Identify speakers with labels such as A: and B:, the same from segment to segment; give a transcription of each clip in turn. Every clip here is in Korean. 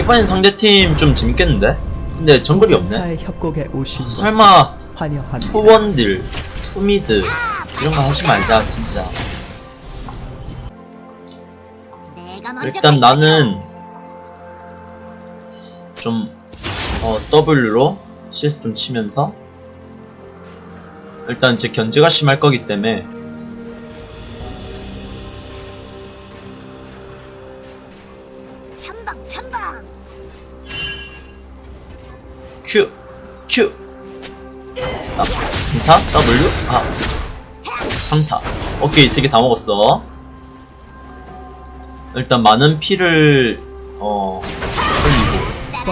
A: 이번엔 상대팀 좀 재밌겠는데? 근데 정글이 없네 설마. two 원딜, two mid 이런 거 하지 말자 진짜 일단 나는 좀 어, W로 CS 좀 치면서 일단 제 견제가 심할 거기 때문에 Q 아, 강타? W? 아. 강타. 오케이 세 개 다 먹었어. 일단 많은 피를 어 흘리고.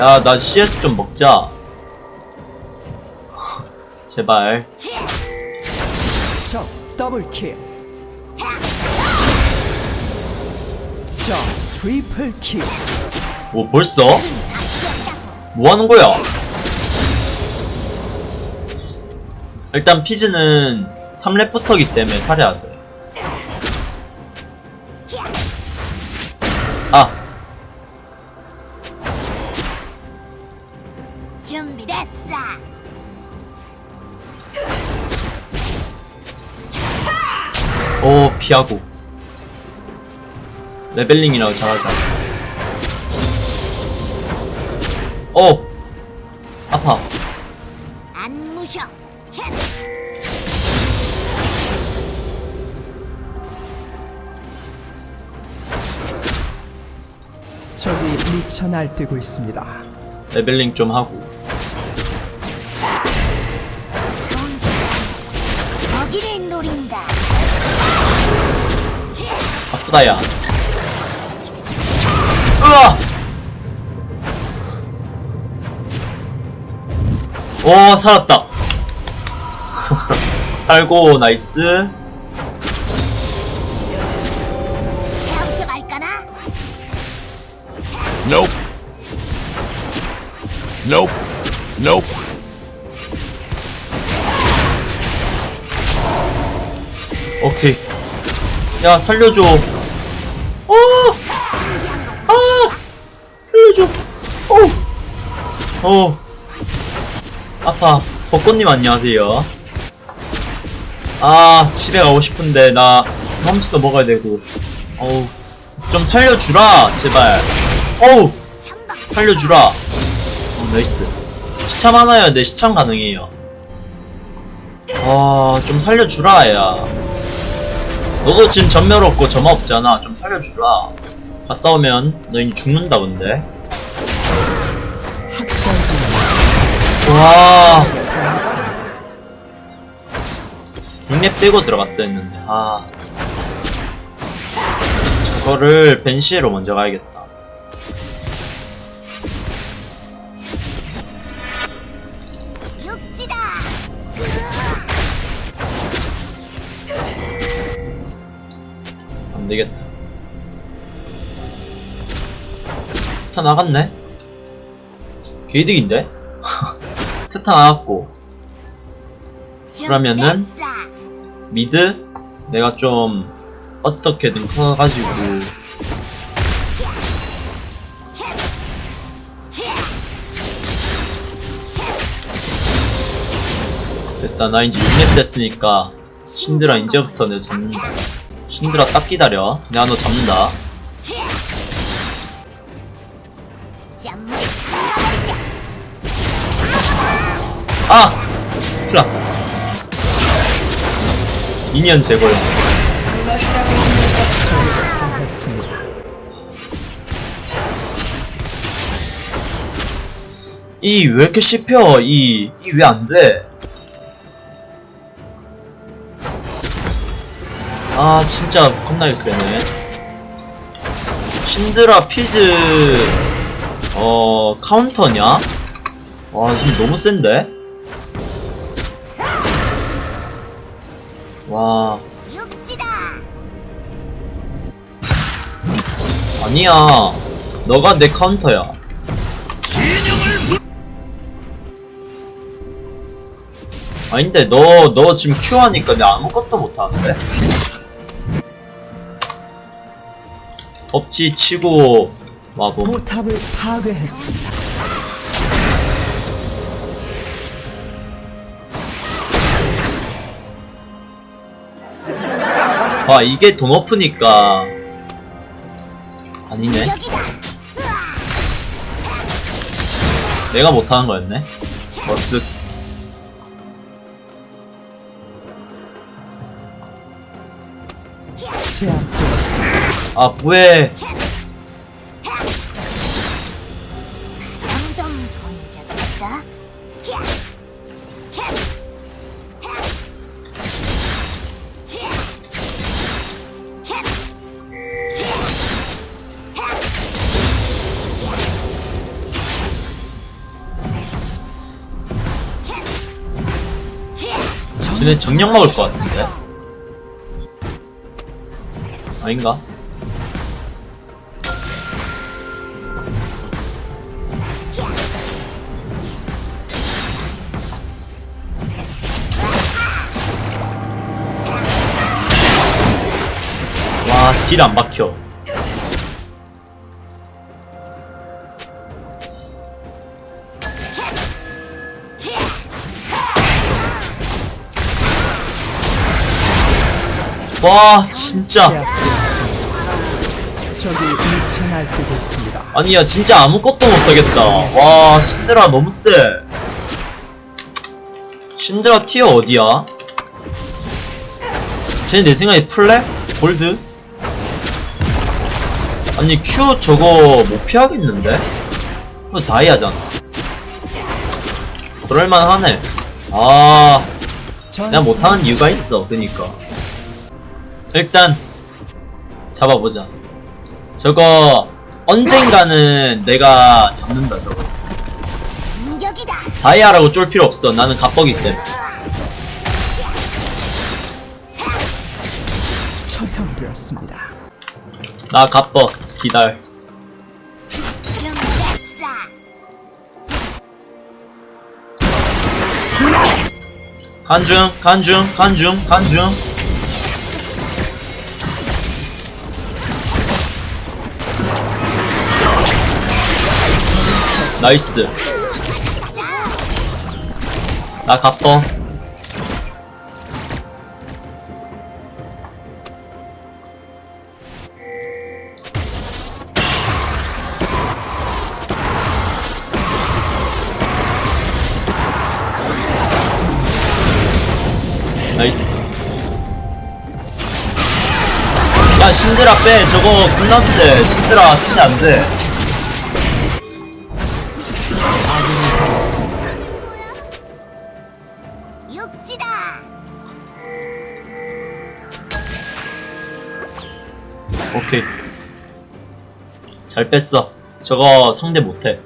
A: 야 나 CS 좀 먹자. 제발.
B: 더블킬.
A: 뭐 벌써? 뭐 하는 거야? 일단 피즈는 3렙부터기 때문에 살해야 돼. 아,
C: 준비됐어
A: 오, 피하고. 레벨링이라고 잘하자.
B: 적이 미쳐 날뛰고 있습니다.
A: 레벨링 좀 하고. 아프다, 야. 으아! 오, 살았다. 살고, 나이스.
D: Nope. Nope.
A: 오케이. 야, 살려줘. 어! 아! 살려줘. 어! 어. 아파. 벚꽃님 안녕하세요. 아, 집에 가고 싶은데, 나 경험치도 먹어야 되고. 어우. 좀 살려주라, 제발. 어우! 살려주라. 어, nice. 시참 하나여야 돼, 시참 가능해요. 아, 좀 살려주라, 야. 너도 지금 전멸 없고 점화 없잖아. 좀 살려주라. 갔다 오면 너희 죽는다, 근데. 와,
B: 당했습니다.
A: 6렙 떼고 들어갔어야 했는데. 아. 저거를 벤시에로 먼저 가야겠다. 안 되겠다. 스타 나갔네? 개이득인데? 스타 나갔고, 그러면은? 미드? 내가 좀, 어떻게든 커가지고, 됐다. 나 이제 6렙 됐으니까, 신드라 이제부터 내가 잡는다. 신드라 딱 기다려. 내가 너 잡는다. 아! 플라. 미니언 제거야. 이 왜 이렇게 씹혀? 이, 이 왜 안 돼? 아, 진짜 겁나게 세네. 신드라 피즈, 어, 카운터냐? 와, 지금 너무 센데? 와, 아니야. 너가 내 카운터야. 아닌데 너 너 지금 큐 하니까 내가 아무것도 못하는데? 법치 치고 와봄
B: 포탑을 파괴했습니다.
A: 아 이게 돈 오프니까 아니네. 내가 못하는 거였네 버스
B: 제압되었습니다.
A: 아 뭐해? 쟤네 정령 먹을 것 같은데 아닌가? 딜 안 박혀. 와, 진짜. 아니야, 진짜 아무것도 못하겠다. 와, 신드라 너무 세. 신드라 티어 어디야? 쟤내 생각에 플랩? 골드? 아니, Q 저거 못 피하겠는데? 그거 다이아잖아. 그럴만하네. 아, 내가 못하는 이유가 있어, 그니까. 일단, 잡아보자. 저거, 언젠가는 내가 잡는다, 저거. 다이아라고 쫄 필요 없어. 나는 갑벅이 때문에.
B: 처형되었습니다.
A: 나 갑벅. 기다려. 간중, 간중, 간중, 간중. 나이스. 나 갑벅. 나이스. 야, 신드라 빼. 저거 끝났는데. 신드라 쓰면 안 돼.
C: 육지다.
A: 오케이. 잘 뺐어. 저거 상대 못해.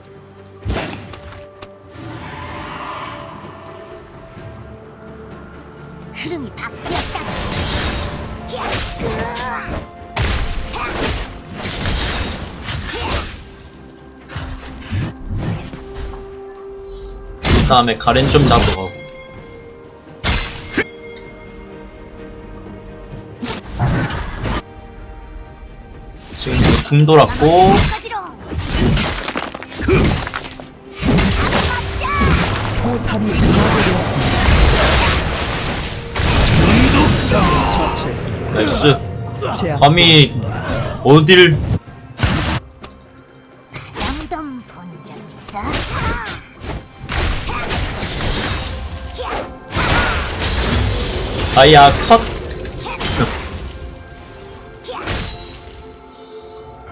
A: 다음에 가렌 좀 잡으러 가고. 지금 이제 궁 돌았고. 나이스.
B: 제압되었습니다.
A: 어딜 다이아 컷.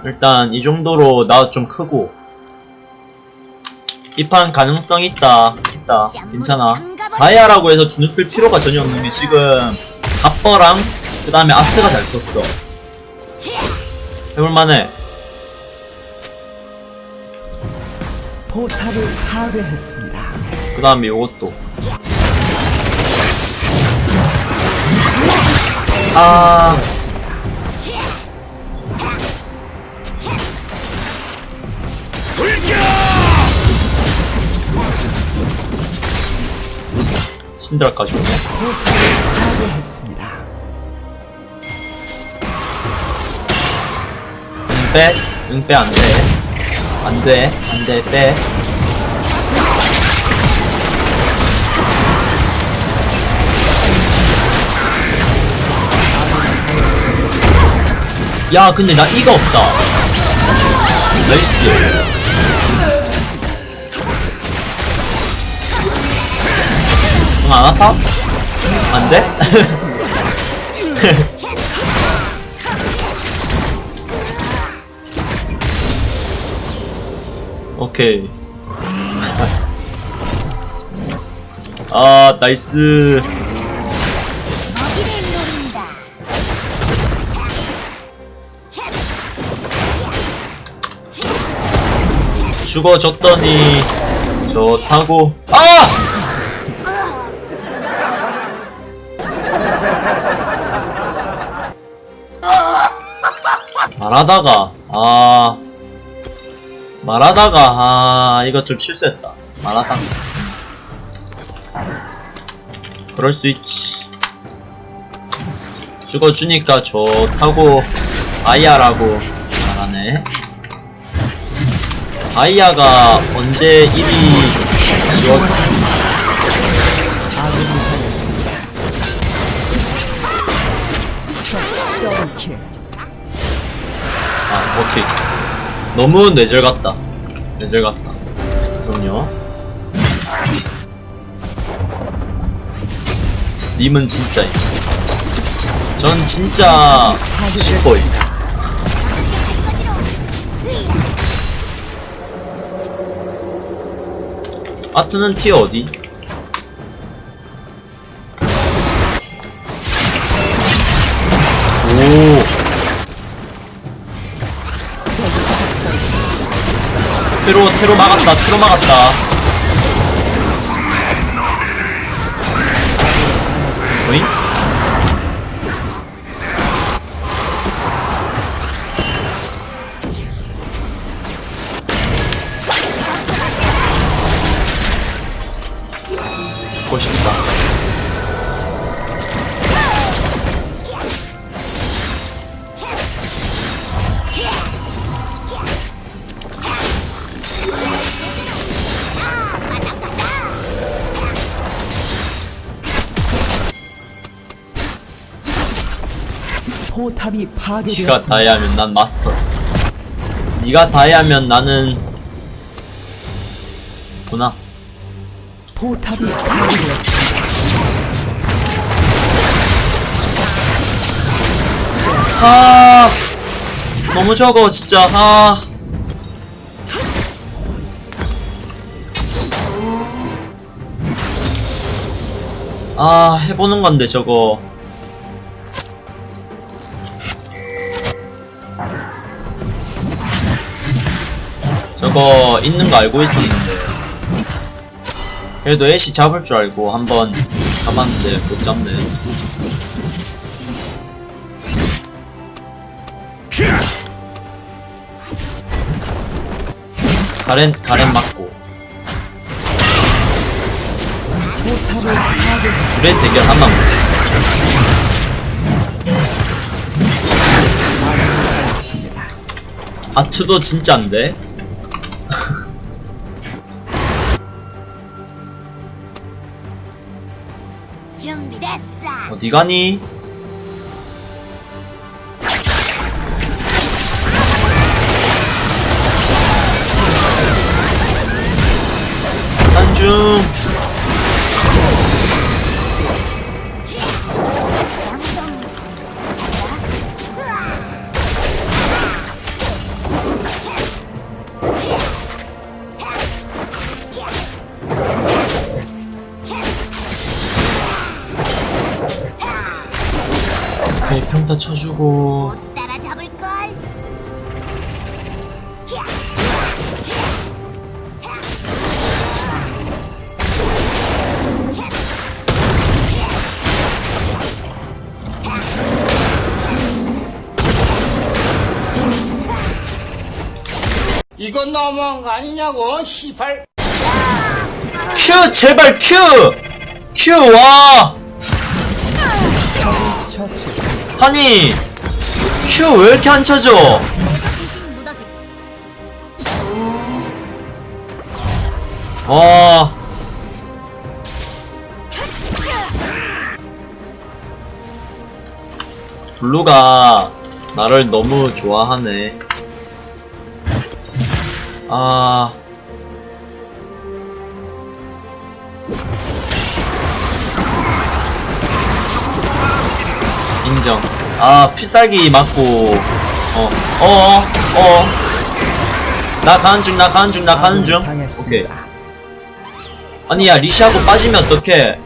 A: 일단 이 정도로 나 좀 크고. 이 판 가능성 있다. 있다. 괜찮아. 다이아라고 해서 주눅들 필요가 전혀 없는 게 지금 갑버랑 그 다음에 아트가 잘 컸어. 해볼만해.
B: 포탑을 파괴했습니다.
A: 그 다음에 요것도 아 신드라까지 오네
B: 포탑을 파괴했습니다.
A: 빼. 응, 빼, 안 돼. 안 돼. 안 돼, 빼. 야, 근데 나 이가 없다. 나이스. 응, 안 아파? 안 돼? 오케이. 아, 나이스. 죽어졌더니 좋다고. 아! 말하다가 아. 말하다가 아 이거 좀 실수했다. 말하다가 그럴 수 있지. 죽어주니까 좋다고. 아이야라고 말하네 아이야가 언제 일이 지웠어.
B: 아
A: 오케이. 너무 뇌절 같다. 뇌절 같다. 죄송요. 님은 진짜 전 진짜 슈퍼이 아트는 티어 어디? 오 테로 테로 막았다 테로 막았다 싶다.
B: 포탑이 파괴되었습니다.
A: 다이아면 난 마스터. 니가 다이아면 나는 구나
B: 포탑이 파괴되었습니다.
A: 아 너무 적어 진짜 아 아, 해보는 건데, 저거. 저거, 있는 거 알고 있었는데. 그래도 애쉬 잡을 줄 알고 한번 가봤는데, 못 잡네. 가렌, 가렌 맞고. 둘의 대결 한번 보자. 아트도 진짜인데?
C: 어.
A: 어디 가니? 한중 쳐주고.
E: 이건 너무한 거 아니냐고, 시발.
A: 큐 제발 큐! 큐 와! 아니 큐 왜 이렇게 안 쳐져 와 어. 블루가 나를 너무 좋아하네. 아. 인정. 아, 필살기 맞고, 어, 어, 어. 나 가는 중, 나 가는 중, 나 가는 중. 오케이. 아니, 야, 리시하고 빠지면 어떡해.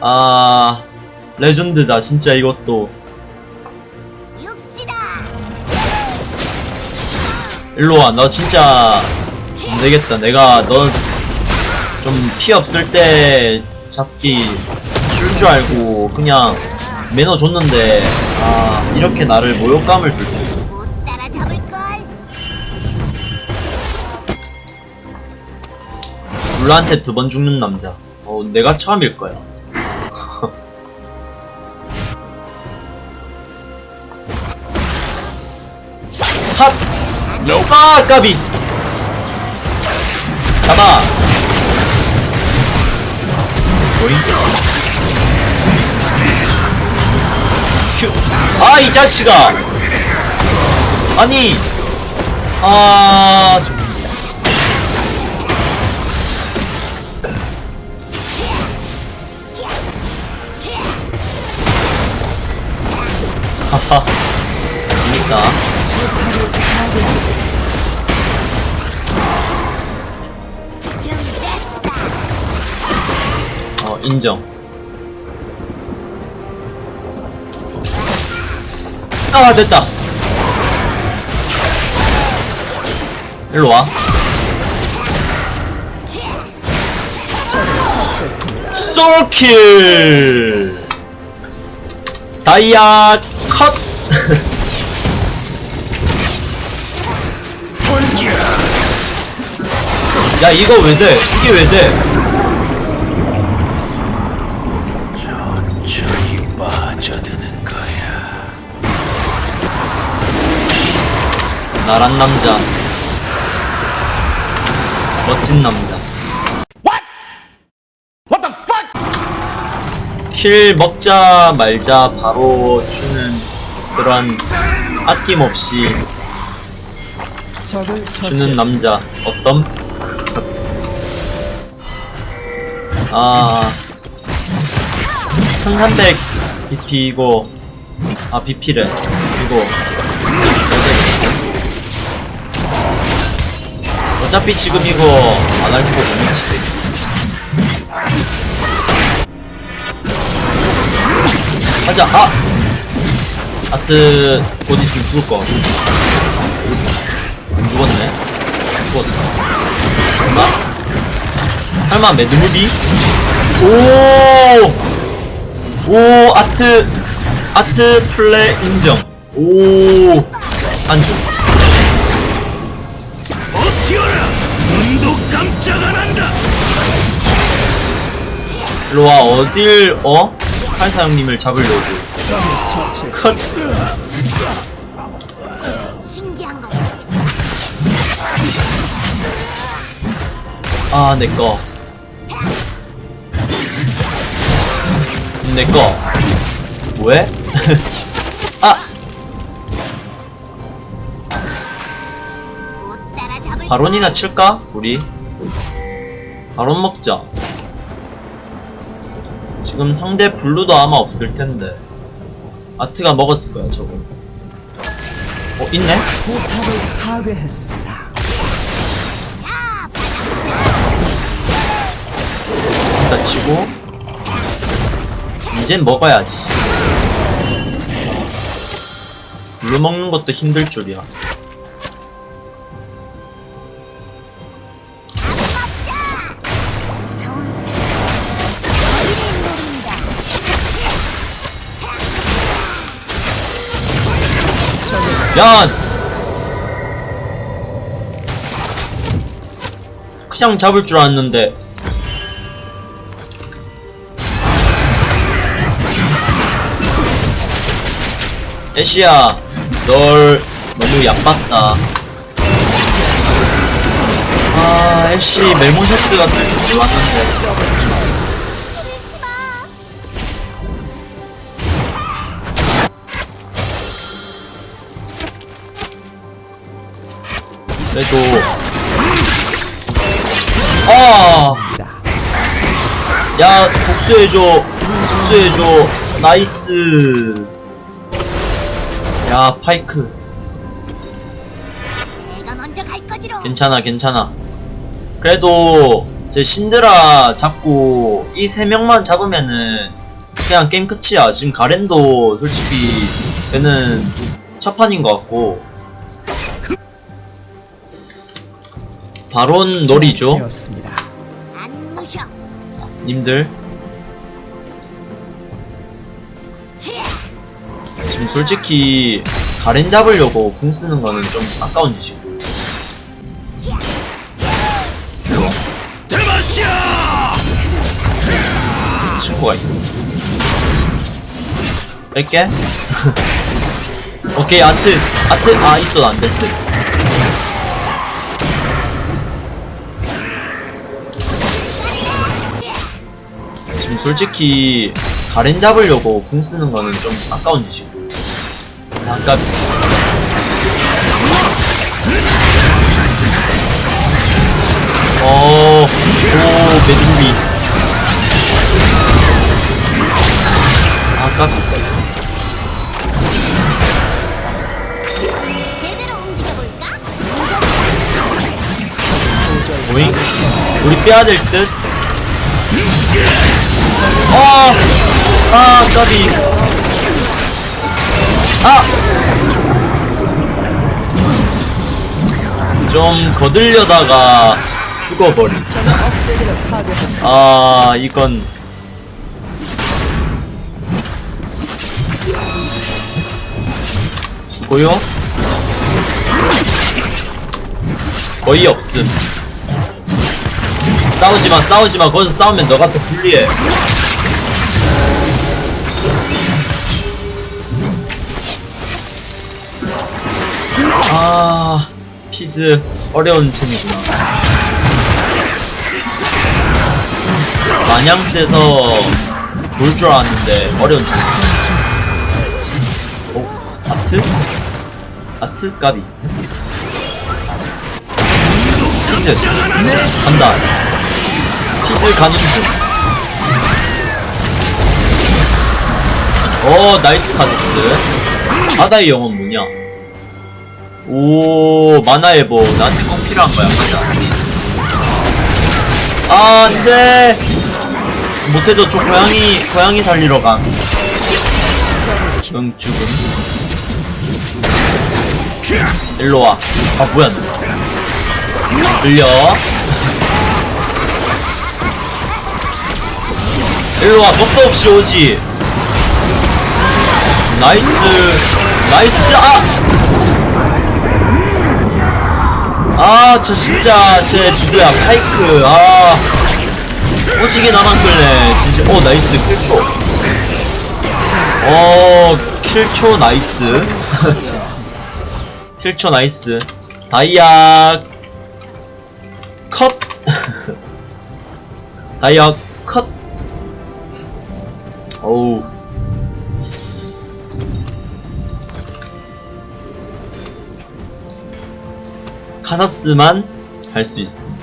A: 아, 레전드다, 진짜 이것도.
C: 육지다.
A: 일로와, 너 진짜, 안 되겠다. 내가 너 좀 피 없을 때 잡기 쉬울 줄 알고 그냥 매너 줬는데, 아, 이렇게 나를 모욕감을 줄 줄. 블루한테 두 번 죽는 남자. 어, 내가 처음일 거야. 핫! 아, 까비! 잡아! 아, 이 자식아! 아니! 아, 하하. 재밌다. 인정. 아, 됐다. 일로 와.
B: 처치했습니다.
A: 솔킬! 다이아 컷! 야, 이거 왜 돼? 이게 왜 돼? 나란 남자. 멋진 남자.
E: What the fuck?
A: 킬 먹자 말자 바로 주는 그런 아낌없이 주는. 남자 어떤? 아 1300 BP이고 아 BP래 이거 어차피 지금 이거 안 할 거고 못 치대 하자 아! 아트 곧 있으면 죽을 거 같고 안 죽었네 죽었다 설마? 설마 매드무비? 오! 오 아트 아트 플레 인정 오 안중 일로와 어딜 어? 팔사형님을 잡으려고. 컷. 아, 내꺼. 내꺼. 왜? 아! 바론이나 칠까? 우리? 바론 먹자. 지금 상대 블루도 아마 없을 텐데. 아트가 먹었을 거야, 저거. 어, 있네?
B: 포탑을 파괴했습니다.
A: 일단 치고. 이젠 먹어야지. 블루 먹는 것도 힘들 줄이야. 야! 그냥 잡을 줄 알았는데. 애쉬야, 널 너무 얕봤다. 아 애쉬 멜모셔스가 쓸줄 몰랐는데 그래도 아! 야 복수해줘. 복수해줘. nice. 야 파이크. 괜찮아 괜찮아. 그래도 제 신드라 잡고 이 세 명만 잡으면은 그냥 게임 끝이야. 지금 가렌도 솔직히 쟤는 첫판인 것 같고 바론 놀이죠. 님들. 지금 솔직히 가렌 잡으려고 궁 쓰는 거는 좀 아까운 짓이고 친구가 있고 뺄게 오케이 아트 아트 아 있어도 안될 듯. 솔직히 가렌 잡으려고 궁 쓰는 거는 좀 아까운 짓이고 아까 어, 오, 메두비. 아깝다. 오잉? 우리 빼야 될 듯? 아! 아, 까비. 아! 좀 거들려다가 죽어버린. 아, 이건. 수고요? 거의 없음. 싸우지마, 싸우지마. 거기서 싸우면 너가 더 불리해. 아, 피즈 어려운 챔이구나. 마냥 세서 좋을 줄 알았는데 어려운 챔. 오, 아트? 아트 까비. 피즈 간다. 피즈 중. 오, 나이스 카드스. 바다의 영혼 뭐냐? 오, 마나에보. 나한테 꼭 필요한 거야, 맞아. 아, 안 돼! 못해도 저 고양이, 고양이 살리러 감. 응, 죽음. 일로 와. 아, 뭐야, 너. 들려. 일로 와, 겁도 없이 오지. nice. nice, 아! 아, 저 진짜, 제 누구야, 파이크, 아. 오지게 나만 끌네, 진짜. 오, nice, 킬초. 어, 킬초 nice. 킬초 nice. 다이아, 컷! 다이아, 컷! 어우. 카사스만 할 수 있음.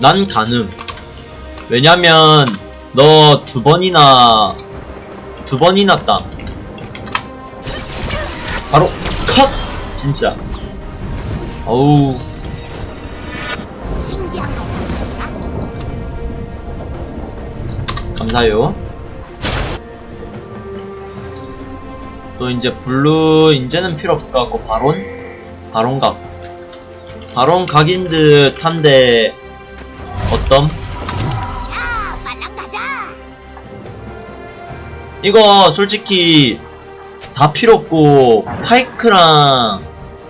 A: 난 가능. 왜냐면 너 두 번이나 두 번이나 따. 바로 컷. 진짜. 어우. 감사해요. 또 이제 blue 이제는 필요 없을 것 같고 바론 바론 각 바론 각인 듯 한데 어떤. 이거 솔직히 다 필요 없고 파이크랑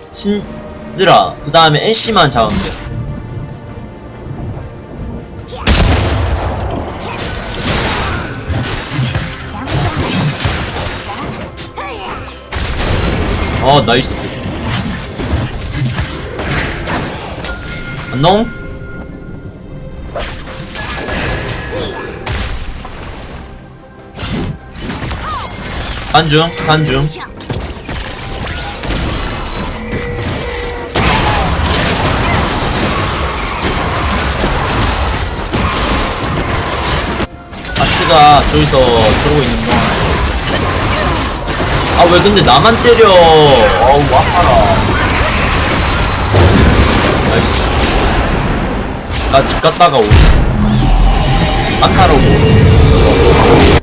A: 신드라 그 다음에 애쉬만 잡으면 돼. 어 나이스 안녕? 간중, 간중. 아트가 저기서 들어오고 있는 동안 아 왜 근데 나만 때려? 어우 아파라. 나이스 나집 갔다가 오안 사러 오고. 저거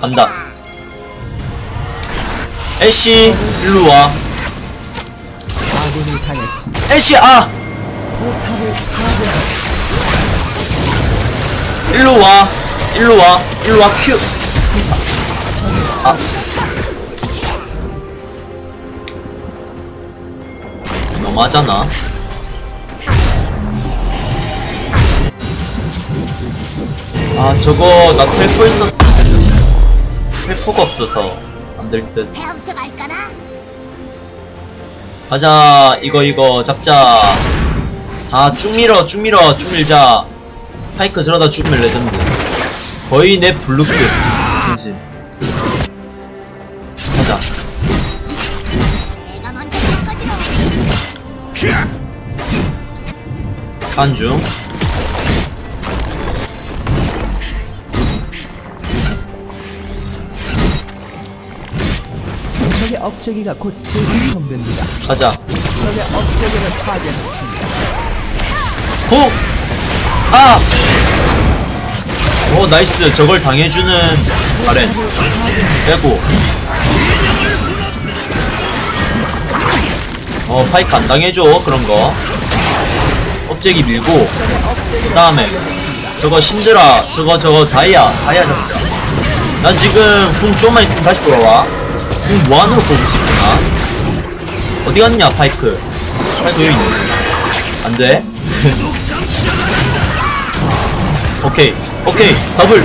A: 간다. 애쉬 일로와.
B: 당했습니다.
A: 애쉬 아 일로 와. 일로 와. 일로 와. 큐. 아. 너무하잖아. 아 저거 나 텔포 됐는데 텔포가 없어서 안 될 듯. 가자. 이거 이거. 잡자. 다 쭉 밀어 쭉 밀어 쭉 밀자 파이크 저러다 죽으면 레전드 거의 내 블루급 진심 가자. 간중
B: 적의 업체기가 곧 재생성됩니다.
A: 가자
B: 적의 업체기를 파괴했습니다.
A: 쿵! 아! 오 nice. 저걸 당해주는 바렌 빼고. 어 파이크 안 당해줘 그런거. 업체기 밀고 그 다음에. 저거 신드라 저거 저거 다이아 다이아 잡자. 나 지금 궁 좀만 있으면 다시 돌아와. 궁 무한으로 뽑을 수 있어 나. 어디 갔냐 파이크? 파이크 여기 있네. 안돼 오케이. 오케이. 더블.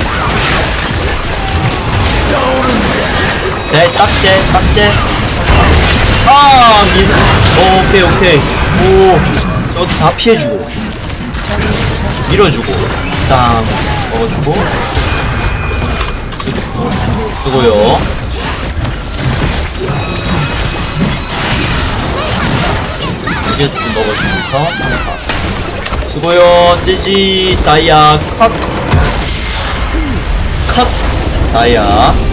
A: 네 딱대 딱대. 아 미스. 오, 오케이 오케이. 오 저것도 다 피해주고. 밀어주고. 땅 먹어주고. 그거요. CS 먹어주면서 수고요. 찌지 다이아 컷. 컷 다이아